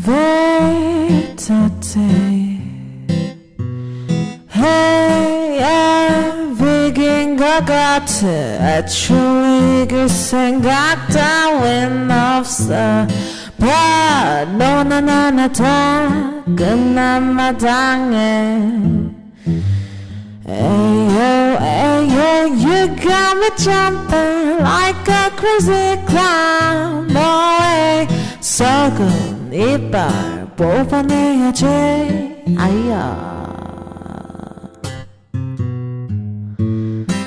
Vetate Hey, wegen Gagate Entschuldiges ein Gagta Wenn aufs Bad No, na, na, na, tag Na, madange Ayo, ayo, you got me jumping like a crazy clown. Oh. 썩은 이빨 뽑아내야지. 아야.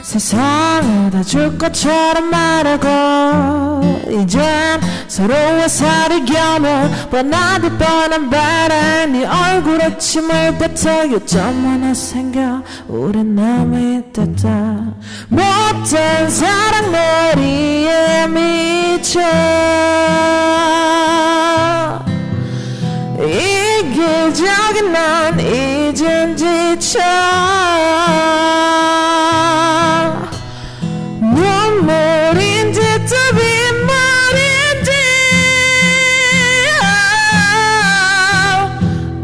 세상을 다 줄 것처럼 말하고 이젠 서로의 살이 겨며 뻔하디 뻔한 바람. 네 얼굴에 침을 뱉어 요점 하나 생겨 우린 남이 됐다. 못된 사랑 머리에 미쳐 이기적인 난 이젠 지쳐. 눈물인지 또 빗물인지.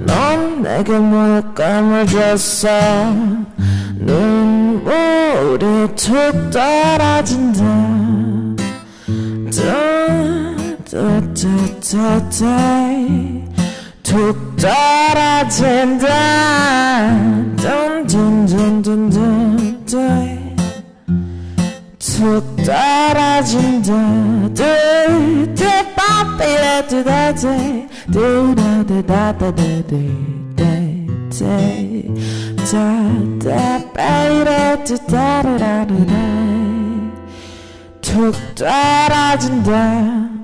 넌 내게 물감을 줬어. 눈물이 툭 떨어진다 툭 떨어진다 둔둔둔둔둔 툭 떨어진다 툭 떨어진다